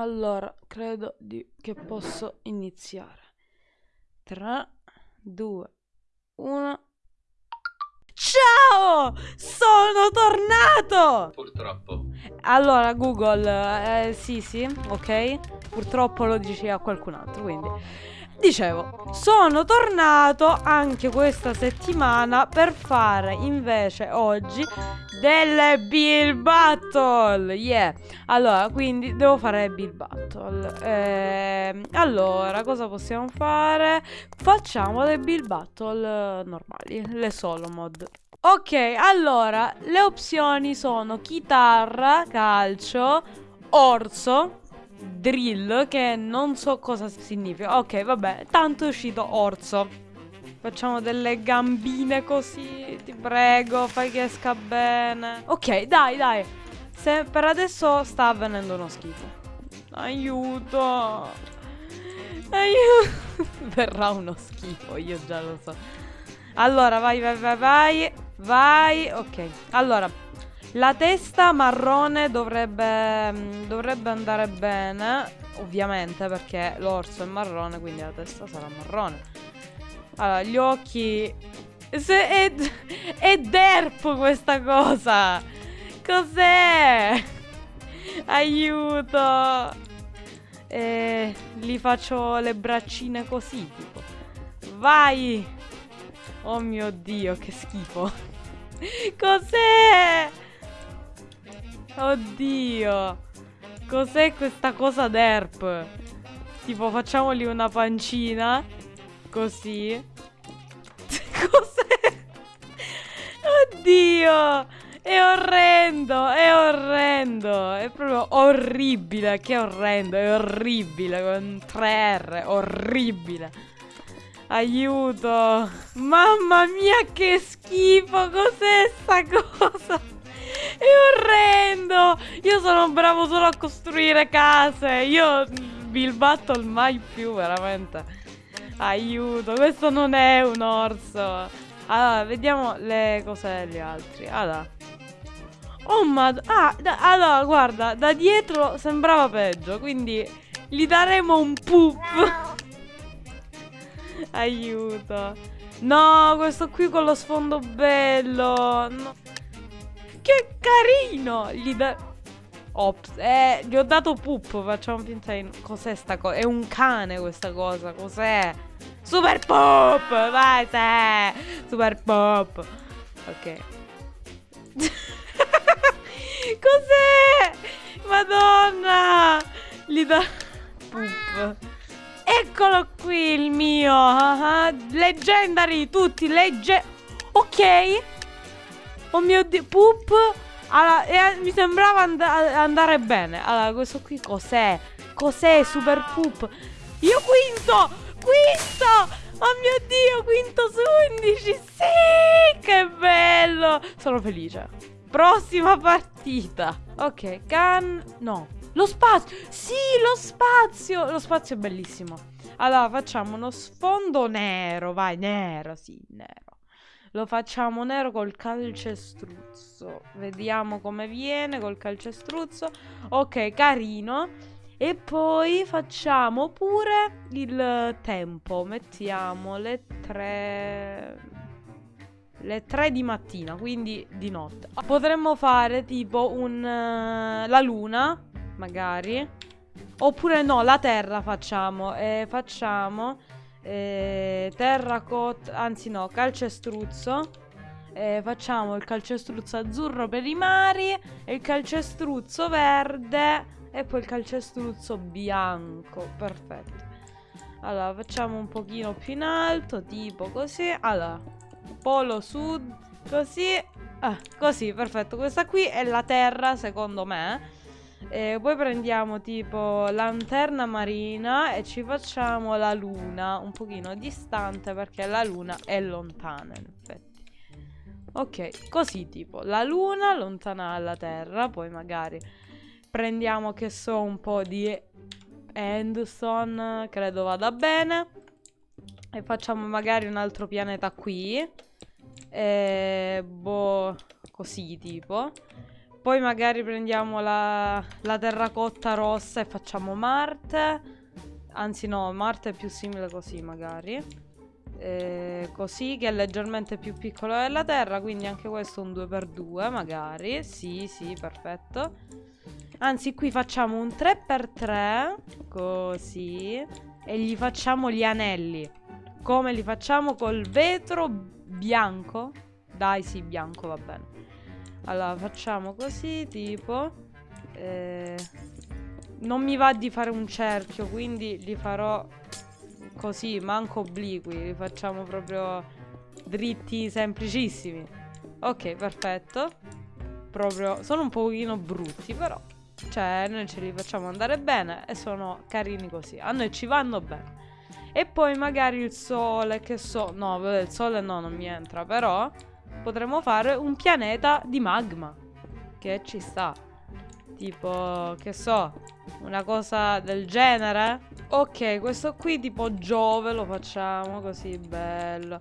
Allora, credo di- che posso iniziare. 3, 2, 1. Ciao! Sono tornato! Purtroppo. Allora, Google, eh, sì, sì, ok. Purtroppo lo dici a qualcun altro, quindi. Dicevo, sono tornato anche questa settimana per fare invece oggi delle Bill Battle. Yeah. Allora, quindi devo fare Bill Battle. Eh, allora, cosa possiamo fare? Facciamo le Bill Battle normali, le solo mod. Ok, allora, le opzioni sono chitarra, calcio, orso, drill, che non so cosa significa. Ok, vabbè, tanto è uscito orso. Facciamo delle gambine così, ti prego, fai che esca bene. Ok, dai, dai. Se per adesso sta avvenendo uno schifo. Aiuto. Aiuto. Verrà uno schifo, io già lo so. Allora, vai, vai, vai, vai. Vai, ok. Allora, la testa marrone dovrebbe, mm, dovrebbe andare bene, ovviamente, perché l'orso è marrone, quindi la testa sarà marrone. Allora, gli occhi... Se è, è derp questa cosa! Cos'è? Aiuto! E gli faccio le braccine così, tipo. Vai! Oh mio Dio, che schifo. Cos'è? Oddio. Cos'è questa cosa derp? Tipo, facciamogli una pancina. Così. Cos'è? Oddio. È orrendo, è orrendo. È proprio orribile. Che orrendo, è orribile. Con 3R, orribile. Aiuto! Mamma mia che schifo! Cos'è sta cosa? È orrendo! Io sono bravo solo a costruire case. Io Bill Battle mai più, veramente. Aiuto, questo non è un orso. Allora, vediamo le cose degli altri. Allora. Oh ma... Ah, da, allora, guarda, da dietro sembrava peggio, quindi gli daremo un poop. Aiuto. No, questo qui con lo sfondo bello. No. Che carino. Gli da... Ops, eh, gli ho dato poop. Facciamo finta di... Cos'è sta cosa? È un cane questa cosa. Cos'è? Super pop. Vai te. Super pop. Ok. Cos'è? Madonna. Gli da... Poop. Eccolo qui il mio. Uh -huh. Leggendary, tutti legge. Ok. Oh mio dio. Poop. Allora, eh, mi sembrava and andare bene. Allora, questo qui cos'è? Cos'è Super Poop? Io quinto! Quinto! Oh mio dio, quinto su 11! Sì! Che bello! Sono felice. Prossima partita. Ok, can... No. Lo spazio! Sì, lo spazio! Lo spazio è bellissimo. Allora, facciamo uno sfondo nero. Vai, nero, sì, nero. Lo facciamo nero col calcestruzzo. Vediamo come viene col calcestruzzo. Ok, carino. E poi facciamo pure il tempo. Mettiamo le tre... Le tre di mattina, quindi di notte. Potremmo fare tipo un... Uh, la luna magari. Oppure no, la terra facciamo. Eh, facciamo eh, terracotta, anzi no, calcestruzzo. Eh, facciamo il calcestruzzo azzurro per i mari il calcestruzzo verde e poi il calcestruzzo bianco. Perfetto. Allora, facciamo un pochino più in alto, tipo così. Allora, polo sud, così. Ah, così, perfetto. Questa qui è la terra, secondo me. E poi prendiamo tipo lanterna marina e ci facciamo la luna un pochino distante perché la luna è lontana in effetti. Ok, così tipo la luna lontana dalla terra, poi magari prendiamo che so un po' di endstone, credo vada bene. E facciamo magari un altro pianeta qui. E boh, così tipo. Poi magari prendiamo la, la terracotta rossa e facciamo Marte. Anzi no, Marte è più simile così magari. Eh, così che è leggermente più piccolo della Terra, quindi anche questo un 2x2 magari. Sì, sì, perfetto. Anzi, qui facciamo un 3x3, così, e gli facciamo gli anelli. Come li facciamo col vetro bianco? Dai, sì, bianco, va bene. Allora, facciamo così, tipo... Eh, non mi va di fare un cerchio, quindi li farò così, manco obliqui. Li facciamo proprio dritti, semplicissimi. Ok, perfetto. Proprio, sono un pochino brutti, però cioè, noi ce li facciamo andare bene e sono carini così. A noi ci vanno bene. E poi magari il sole, che so... No, il sole no, non mi entra, però potremmo fare un pianeta di magma. Che ci sta. Tipo, che so, una cosa del genere. Ok, questo qui tipo Giove lo facciamo così, bello.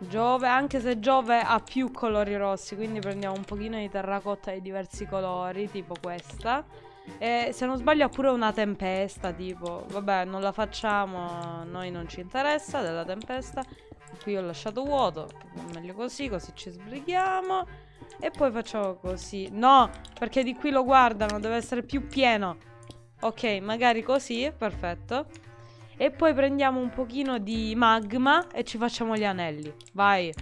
Giove, anche se Giove ha più colori rossi, quindi prendiamo un pochino di terracotta di diversi colori, tipo questa. E se non sbaglio ha pure una tempesta, tipo, vabbè, non la facciamo, a noi non ci interessa della tempesta. Qui ho lasciato vuoto, meglio così, così ci sbrighiamo. E poi facciamo così. No, perché di qui lo guardano, deve essere più pieno. Ok, magari così, perfetto. E poi prendiamo un pochino di magma e ci facciamo gli anelli. Vai.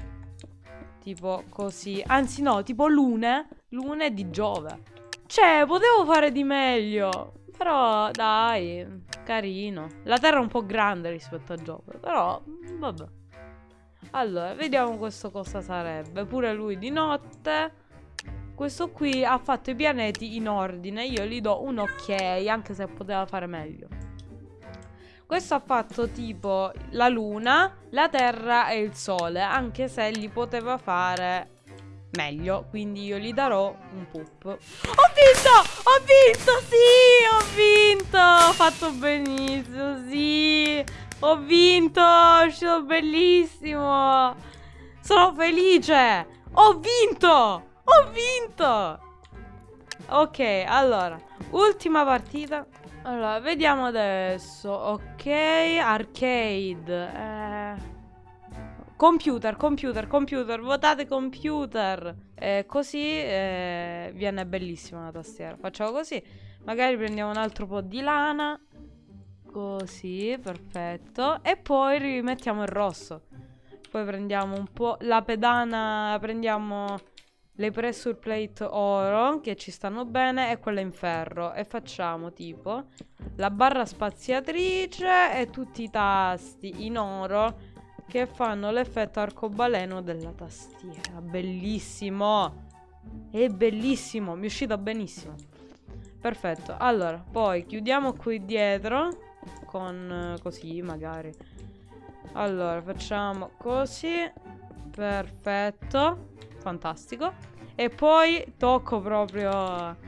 Tipo così. Anzi no, tipo lune. Lune di Giove. Cioè, potevo fare di meglio. Però, dai, carino. La Terra è un po' grande rispetto a Giove. Però, vabbè. Allora, vediamo questo cosa sarebbe. Pure lui di notte. Questo qui ha fatto i pianeti in ordine. Io gli do un ok, anche se poteva fare meglio. Questo ha fatto tipo la luna, la terra e il sole, anche se li poteva fare meglio, quindi io gli darò un poop. Ho vinto! Ho vinto! Sì! Ho vinto! Ho fatto benissimo, sì! Ho vinto! È bellissimo! Sono felice! Ho vinto! Ho vinto! Ok, allora, ultima partita. Allora, vediamo adesso. Ok, arcade. Eh... Computer, computer, computer. Votate computer. Eh, così eh, viene bellissima la tastiera. Facciamo così. Magari prendiamo un altro po' di lana. Così, perfetto. E poi rimettiamo il rosso. Poi prendiamo un po' la pedana. Prendiamo le pressure plate oro che ci stanno bene e quella in ferro e facciamo tipo la barra spaziatrice e tutti i tasti in oro che fanno l'effetto arcobaleno della tastiera bellissimo è bellissimo mi è uscito benissimo perfetto allora poi chiudiamo qui dietro con così magari allora facciamo così perfetto fantastico. E poi tocco proprio...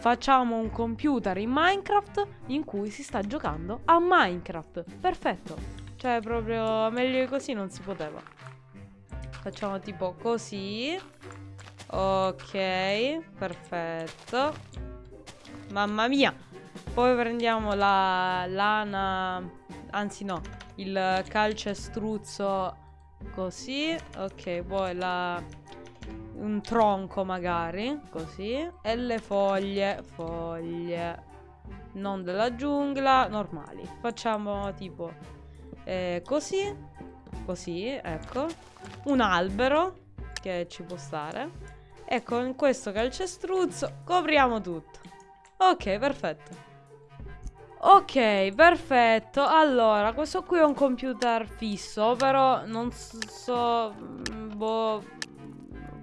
Facciamo un computer in Minecraft in cui si sta giocando a Minecraft. Perfetto. Cioè, proprio meglio così non si poteva. Facciamo tipo così. Ok, perfetto. Mamma mia. Poi prendiamo la lana, anzi no, il calcestruzzo così. Ok, poi la un tronco magari, così, e le foglie, foglie, non della giungla, normali. Facciamo tipo eh, così, così, ecco, un albero che ci può stare. E con questo calcestruzzo copriamo tutto. Ok, perfetto. Ok, perfetto. Allora, questo qui è un computer fisso, però non so... Mm, boh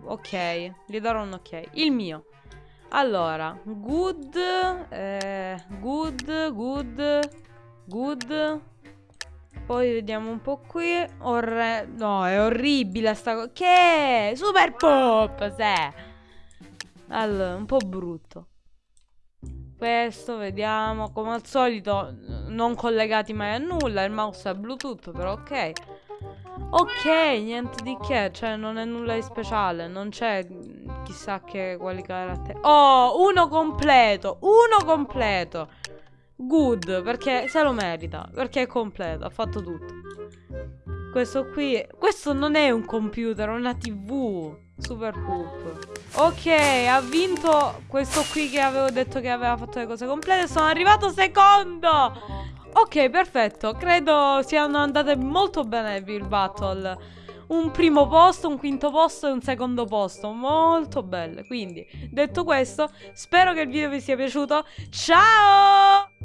ok, gli darò un ok. Il mio. Allora, good, eh, good, good, good. Poi vediamo un po' qui. Orre no, è orribile sta cosa. Che? Super pop, se. Allora, un po' brutto. Questo, vediamo. Come al solito, non collegati mai a nulla. Il mouse è Bluetooth, però ok. Ok, niente di che, cioè non è nulla di speciale, non c'è chissà che quali caratteri. Oh, uno completo. Uno completo. Good, perché se lo merita. Perché è completo, ha fatto tutto. Questo qui... Questo non è un computer, è una tv. Super poop. Ok, ha vinto questo qui che avevo detto che aveva fatto le cose complete. Sono arrivato secondo. Ok, perfetto. Credo siano andate molto bene il battle. Un primo posto, un quinto posto e un secondo posto. Molto belle. Quindi, detto questo, spero che il video vi sia piaciuto. Ciao!